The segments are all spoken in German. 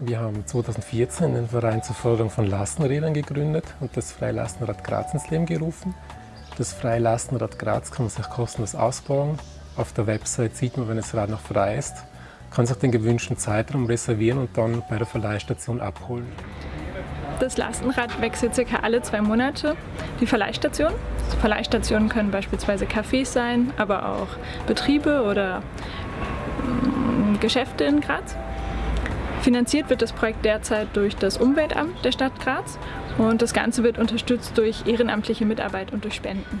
Wir haben 2014 den Verein zur Förderung von Lastenrädern gegründet und das Freilastenrad Graz ins Leben gerufen. Das Freilastenrad Graz kann man sich kostenlos ausbauen. Auf der Website sieht man, wenn das Rad noch frei ist, kann sich den gewünschten Zeitraum reservieren und dann bei der Verleihstation abholen. Das Lastenrad wechselt circa alle zwei Monate die Verleihstation. Verleihstationen können beispielsweise Cafés sein, aber auch Betriebe oder mm, Geschäfte in Graz. Finanziert wird das Projekt derzeit durch das Umweltamt der Stadt Graz und das Ganze wird unterstützt durch ehrenamtliche Mitarbeit und durch Spenden.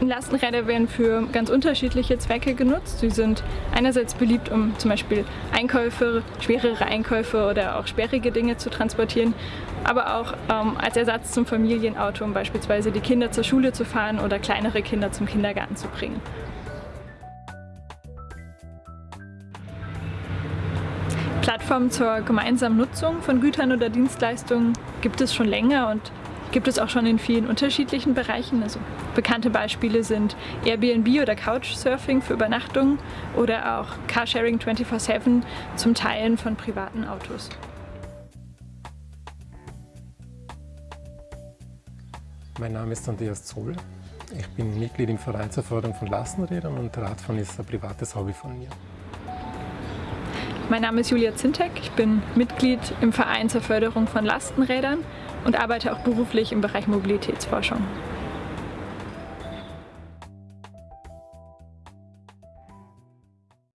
Lastenräder werden für ganz unterschiedliche Zwecke genutzt. Sie sind einerseits beliebt, um zum Beispiel Einkäufe, schwerere Einkäufe oder auch sperrige Dinge zu transportieren, aber auch ähm, als Ersatz zum Familienauto, um beispielsweise die Kinder zur Schule zu fahren oder kleinere Kinder zum Kindergarten zu bringen. Plattformen zur gemeinsamen Nutzung von Gütern oder Dienstleistungen gibt es schon länger und gibt es auch schon in vielen unterschiedlichen Bereichen. Also bekannte Beispiele sind Airbnb oder Couchsurfing für Übernachtungen oder auch Carsharing 24-7 zum Teilen von privaten Autos. Mein Name ist Andreas Zoll. Ich bin Mitglied im Verein zur Förderung von Lastenrädern und Radfahren ist ein privates Hobby von mir. Mein Name ist Julia Zintek, ich bin Mitglied im Verein zur Förderung von Lastenrädern und arbeite auch beruflich im Bereich Mobilitätsforschung.